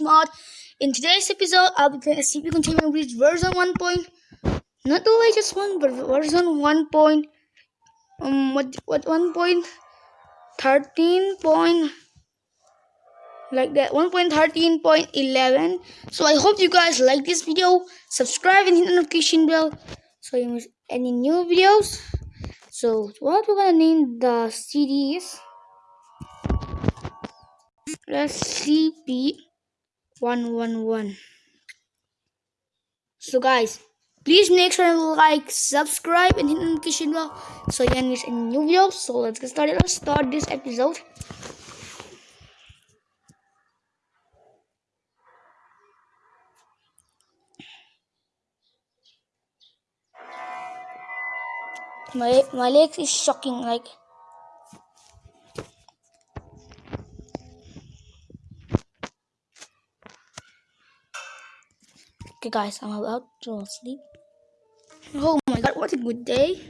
Mod. In today's episode, I'll be playing SCP Containment Breach version 1. Point, not the latest one, but version 1. Point, um, what what 1 point 13 point like that 1.13.11 so i hope you guys like this video subscribe and hit the notification bell so you miss any new videos so what we're gonna name the cd is SCP-111 so guys please make sure to like subscribe and hit the notification bell so you don't miss any new videos so let's get started. Let's start this episode. My my legs is shocking like okay guys i'm about to sleep. Oh my god what a good day.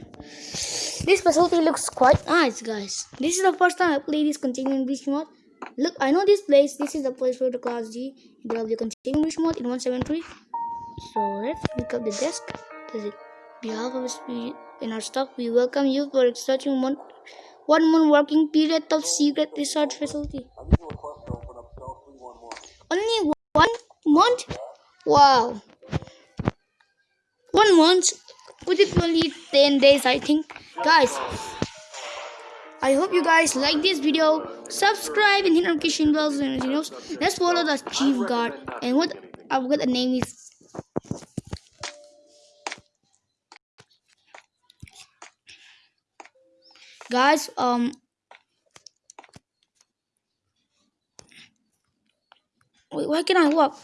This facility looks quite nice guys. This is the first time i play this containment breach mod look i know this place. This is the place for the class g will be containment breach mod in 173 so let's pick up the desk. Does it behalf of in our stock, we welcome you for researching one, one month working period of secret research facility. Only one month? Wow. One month? Could it only 10 days, I think. Guys, I hope you guys like this video. Subscribe and hit notification bells and you know. Let's follow the chief guard. And what I've got the name is guys um wait why can i walk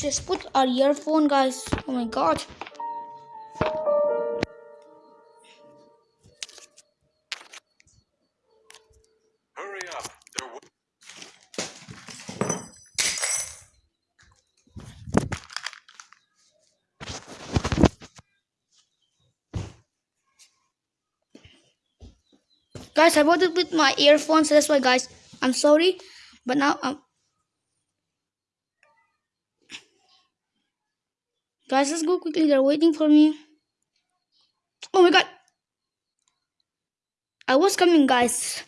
just put our earphone guys oh my god Guys, I bought it with my earphones, so that's why, guys, I'm sorry. But now, um, guys, let's go quickly. They're waiting for me. Oh my god. I was coming, guys.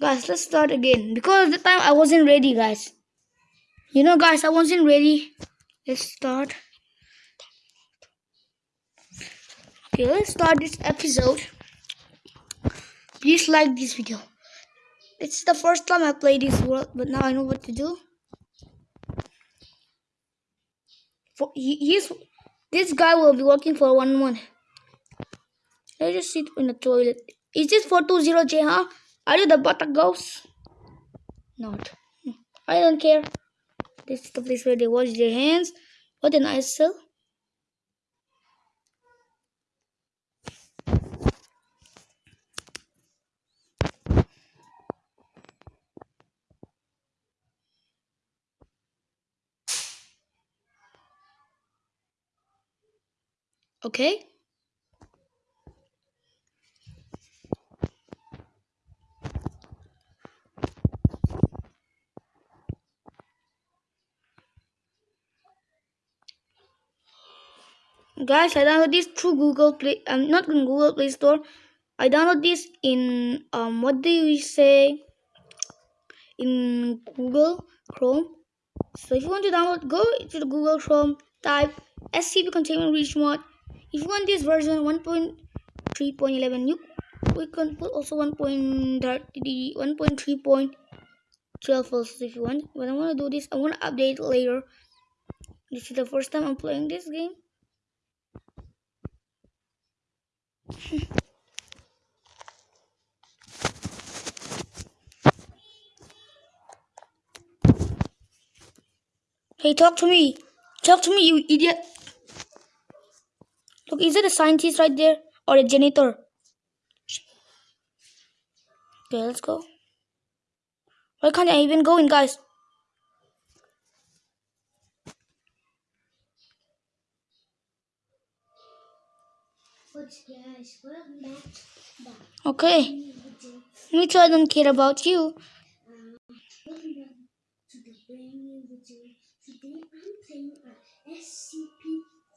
Guys, let's start again. Because the time I wasn't ready, guys. You know, guys, I wasn't ready. Let's start. Okay, let's start this episode. Please like this video. It's the first time I play this world, but now I know what to do. For he, this guy will be working for one month. Let's just sit in the toilet. Is this 420J, huh? Are you the butter ghost? Not. I don't care. This is the place where they wash their hands. What a nice cell. Okay. Guys i download this through google play i'm um, not in google play store. I download this in um what do we say? In google chrome. So if you want to download go to the google chrome type scp containment breach mod if you want this version 1.3.11 you we can put also 1.30 1.3.12 also if you want. But i want to do this i want to update later. This is the first time i'm playing this game. Hey talk to me. Talk to me you idiot Look, is it a scientist right there? Or a janitor? Okay, let's go. Why can't I even go in, guys? Okay. Too, I don't care about you. Today I'm playing a SCP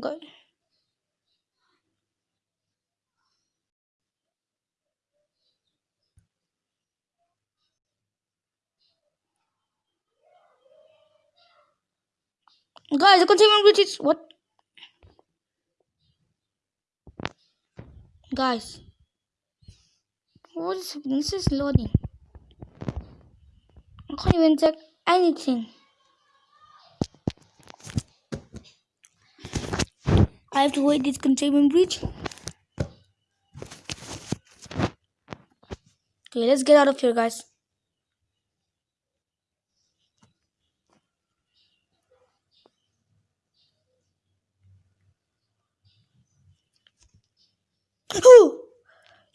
Good. Guys, the containment breach is what? Guys, what is? This is loading. I can't even check anything. I have to wait this containment breach. Okay, let's get out of here, guys.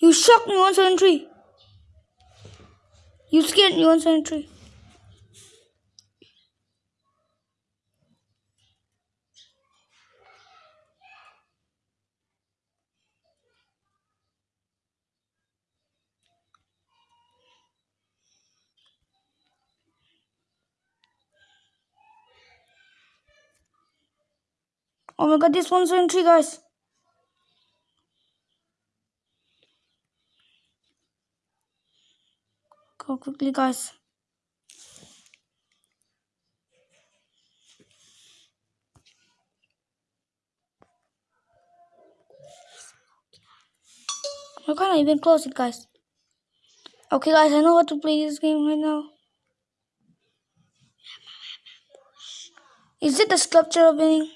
You shocked me, 173. You scared me, 173. Oh my god, this 173, guys. Go quickly, guys. I can't even close it, guys. Okay, guys, I know how to play this game right now. Is it the sculpture opening?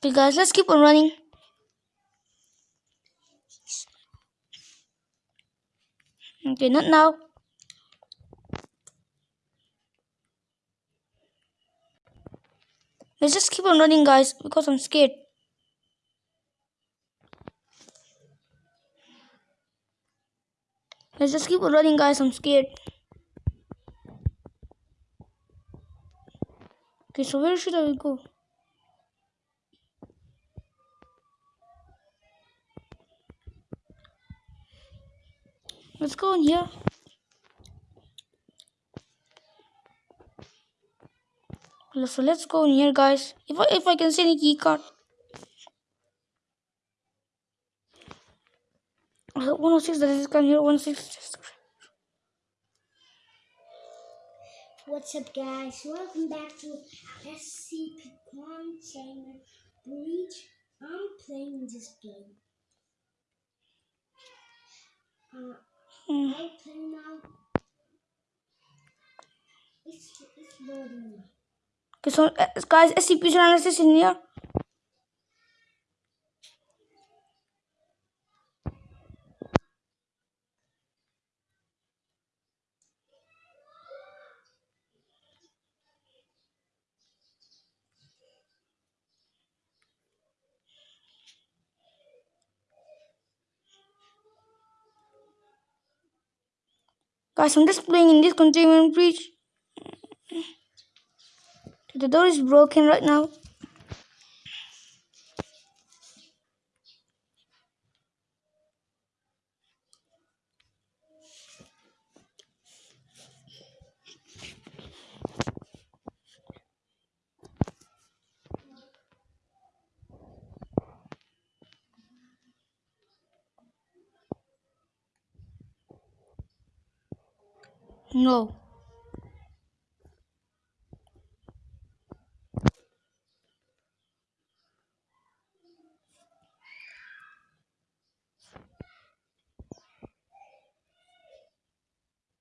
Okay, guys, let's keep on running. Okay, not now. Let's just keep on running, guys, because I'm scared. Let's just keep on running, guys. I'm scared. Okay, so where should I go? Let's go in here. So let's go in here, guys. If I, if I can see any key card. Uh, 106, that is come here. 106. What's up, guys? Welcome back to SCP Containment Breach. I'm playing this game. Uh, Hmm. I'll play now. It's, it's loading now. Okay, so uh, guys, SCP analysis in here. Guys, I'm just playing in this containment breach. The door is broken right now. No.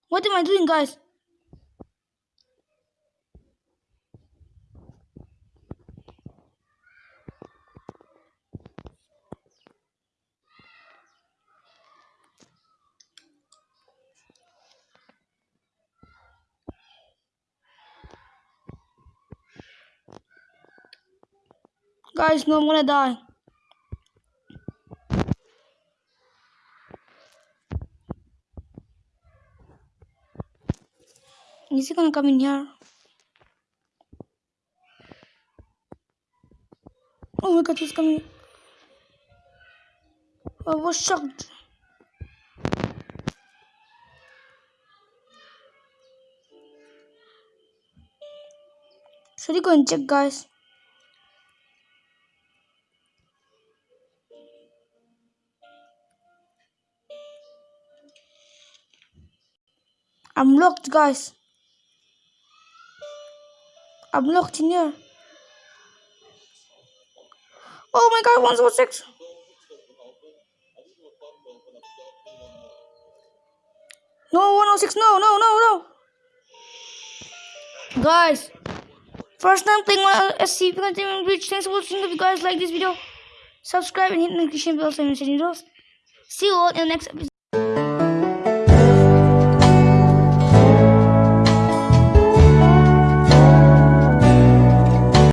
What am I doing, guys? Guys, no, I'm gonna die. Is he gonna come in here? Oh my god, he's coming. I was shocked. Should we go and check, guys? I'm locked, guys. I'm locked in here. Oh my god, 106. No, 106. No, no, no, no. Guys, first time playing my SCP Containment Breach. Thanks for watching. If you guys like this video, subscribe and hit the notification bell so you don't miss any videos. See you all in the next episode.